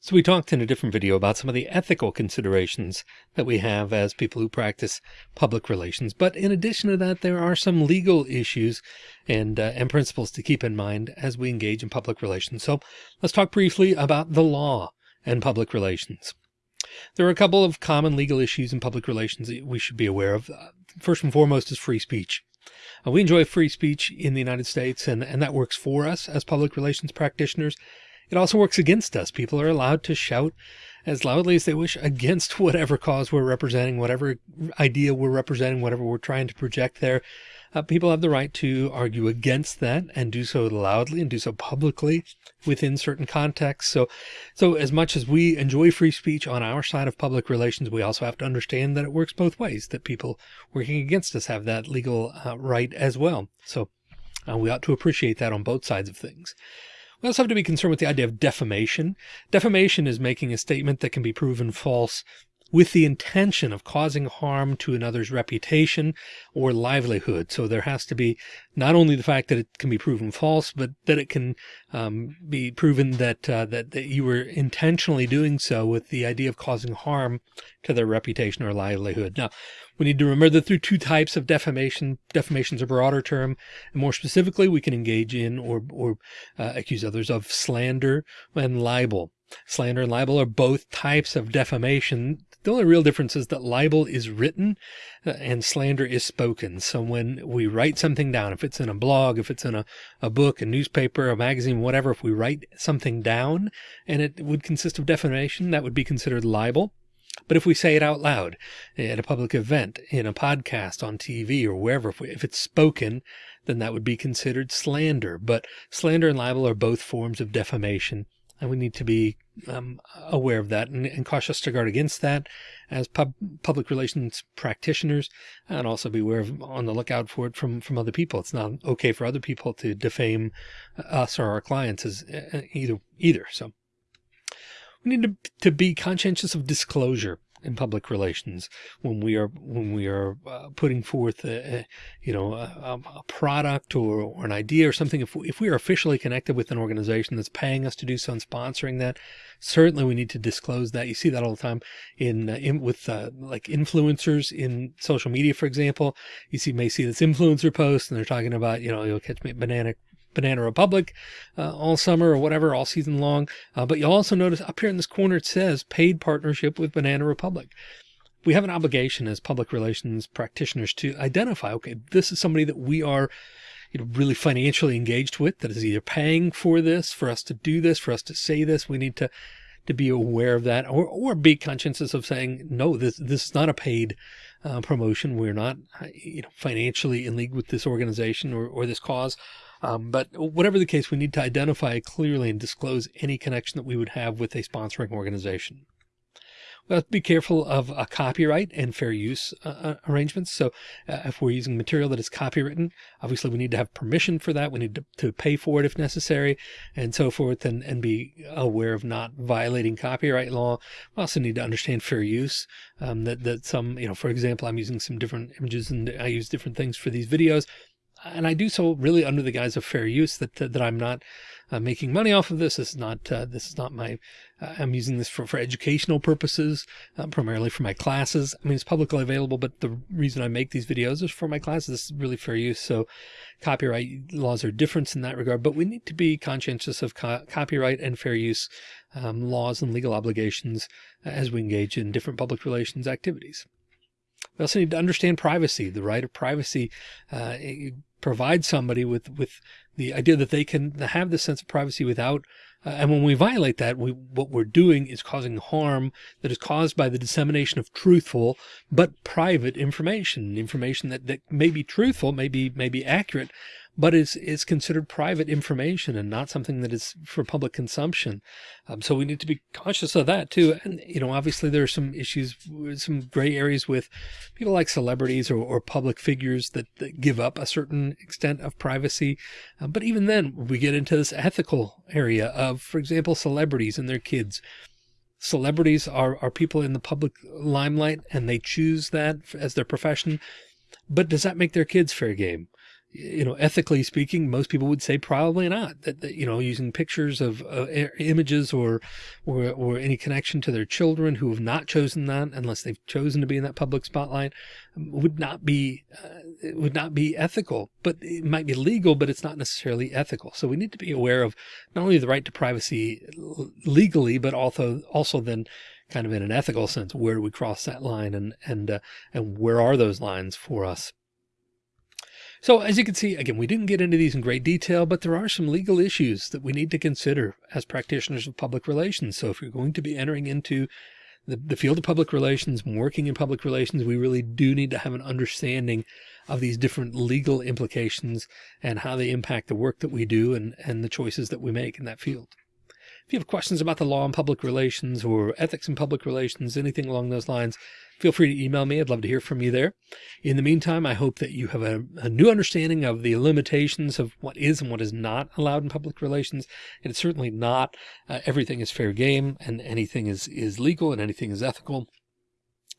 So we talked in a different video about some of the ethical considerations that we have as people who practice public relations. But in addition to that, there are some legal issues and, uh, and principles to keep in mind as we engage in public relations. So let's talk briefly about the law and public relations. There are a couple of common legal issues in public relations that we should be aware of. Uh, first and foremost is free speech. Uh, we enjoy free speech in the United States and, and that works for us as public relations practitioners. It also works against us. People are allowed to shout as loudly as they wish against whatever cause we're representing, whatever idea we're representing, whatever we're trying to project there. Uh, people have the right to argue against that and do so loudly and do so publicly within certain contexts. So, so as much as we enjoy free speech on our side of public relations, we also have to understand that it works both ways, that people working against us have that legal uh, right as well. So uh, we ought to appreciate that on both sides of things. We also have to be concerned with the idea of defamation. Defamation is making a statement that can be proven false with the intention of causing harm to another's reputation or livelihood. So there has to be not only the fact that it can be proven false, but that it can um, be proven that, uh, that, that you were intentionally doing so with the idea of causing harm to their reputation or livelihood. Now, we need to remember that there are two types of defamation. Defamation is a broader term, and more specifically, we can engage in or, or uh, accuse others of slander and libel. Slander and libel are both types of defamation. The only real difference is that libel is written uh, and slander is spoken. So when we write something down, if it's in a blog, if it's in a, a book, a newspaper, a magazine, whatever, if we write something down and it would consist of defamation, that would be considered libel. But if we say it out loud at a public event, in a podcast, on TV or wherever, if, we, if it's spoken, then that would be considered slander. But slander and libel are both forms of defamation. And we need to be um, aware of that and, and, cautious to guard against that as pub, public relations practitioners and also be aware of on the lookout for it from, from other people. It's not okay for other people to defame us or our clients as uh, either, either. So we need to, to be conscientious of disclosure in public relations when we are when we are uh, putting forth a, a you know a, a product or, or, an idea or something if we, if we are officially connected with an organization that's paying us to do so and sponsoring that certainly we need to disclose that. You see that all the time in, uh, in with uh, like influencers in social media for example. You see may see this influencer post and they're talking about you know you'll catch me banana Banana Republic uh, all summer or whatever, all season long. Uh, but you'll also notice up here in this corner, it says paid partnership with Banana Republic. We have an obligation as public relations practitioners to identify, okay, this is somebody that we are you know, really financially engaged with that is either paying for this, for us to do this, for us to say this. We need to to be aware of that or, or be conscientious of saying, no, this, this is not a paid uh, promotion. We're not you know, financially in league with this organization or, or this cause. Um, but whatever the case, we need to identify clearly and disclose any connection that we would have with a sponsoring organization. To be careful of a copyright and fair use uh, uh, arrangements. So uh, if we're using material that is copywritten, obviously we need to have permission for that. We need to, to pay for it if necessary and so forth and, and be aware of not violating copyright law. We also need to understand fair use um, that, that some, you know, for example, I'm using some different images and I use different things for these videos and I do so really under the guise of fair use that, that, I'm not uh, making money off of this. This is not, uh, this is not my, uh, I'm using this for, for educational purposes, uh, primarily for my classes. I mean, it's publicly available, but the reason I make these videos is for my classes. This is really fair use. So copyright laws are different in that regard, but we need to be conscientious of co copyright and fair use um, laws and legal obligations as we engage in different public relations activities. We also need to understand privacy. The right of privacy uh, provide somebody with, with the idea that they can have this sense of privacy without uh, and when we violate that, we, what we're doing is causing harm that is caused by the dissemination of truthful, but private information, information that, that may be truthful, may be, may be accurate, but is, is considered private information and not something that is for public consumption. Um, so we need to be conscious of that too. And, you know, obviously there are some issues, some gray areas with people like celebrities or, or public figures that, that, give up a certain extent of privacy. Uh, but even then we get into this ethical area of, for example, celebrities and their kids celebrities are, are people in the public limelight and they choose that as their profession. But does that make their kids fair game? You know, ethically speaking, most people would say probably not that, that you know, using pictures of uh, images or, or, or any connection to their children who have not chosen that unless they've chosen to be in that public spotlight um, would not be, uh, would not be ethical, but it might be legal, but it's not necessarily ethical. So we need to be aware of not only the right to privacy legally, but also, also then kind of in an ethical sense, where do we cross that line and, and, uh, and where are those lines for us? So as you can see, again, we didn't get into these in great detail, but there are some legal issues that we need to consider as practitioners of public relations. So if you're going to be entering into the, the field of public relations, and working in public relations, we really do need to have an understanding of these different legal implications and how they impact the work that we do and, and the choices that we make in that field. If you have questions about the law and public relations or ethics in public relations, anything along those lines, feel free to email me. I'd love to hear from you there. In the meantime, I hope that you have a, a, new understanding of the limitations of what is and what is not allowed in public relations. And it's certainly not uh, everything is fair game and anything is, is legal and anything is ethical.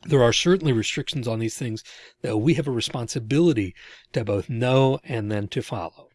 There are certainly restrictions on these things that we have a responsibility to both know and then to follow.